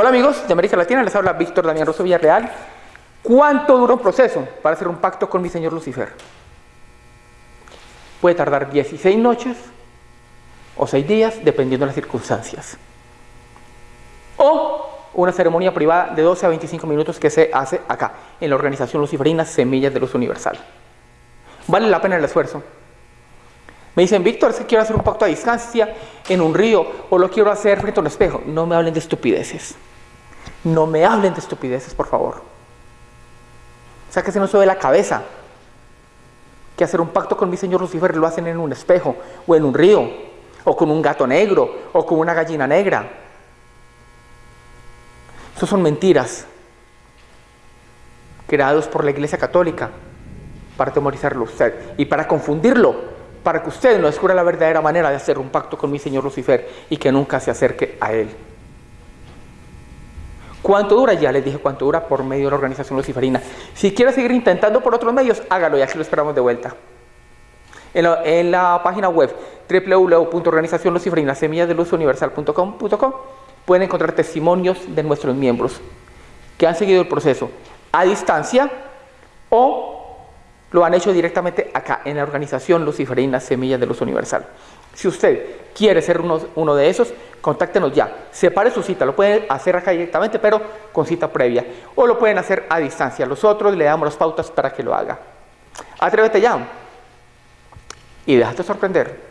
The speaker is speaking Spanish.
Hola amigos de América Latina, les habla Víctor Damián Rosso Villarreal. ¿Cuánto dura un proceso para hacer un pacto con mi señor Lucifer? Puede tardar 16 noches o 6 días, dependiendo de las circunstancias. O una ceremonia privada de 12 a 25 minutos que se hace acá, en la organización luciferina Semillas de Luz Universal. Vale la pena el esfuerzo. Me dicen, Víctor, es que quiero hacer un pacto a distancia en un río o lo quiero hacer frente a un espejo. No me hablen de estupideces. No me hablen de estupideces, por favor. O sea, que se nos sube la cabeza que hacer un pacto con mi señor Lucifer lo hacen en un espejo o en un río o con un gato negro o con una gallina negra. Eso son mentiras creados por la Iglesia Católica para temorizarlo usted y para confundirlo, para que usted no descubra la verdadera manera de hacer un pacto con mi señor Lucifer y que nunca se acerque a él. ¿Cuánto dura? Ya les dije cuánto dura por medio de la organización luciferina. Si quiere seguir intentando por otros medios, hágalo y aquí lo esperamos de vuelta. En la, en la página web www.organizacionluciferinasemillasdeluzuniversal.com pueden encontrar testimonios de nuestros miembros que han seguido el proceso a distancia o lo han hecho directamente acá en la organización luciferina Semillas de Luz Universal. Si usted quiere ser uno, uno, de esos, contáctenos ya. Separe su cita, lo pueden hacer acá directamente, pero con cita previa. O lo pueden hacer a distancia. Nosotros le damos las pautas para que lo haga. Atrévete ya y déjate sorprender.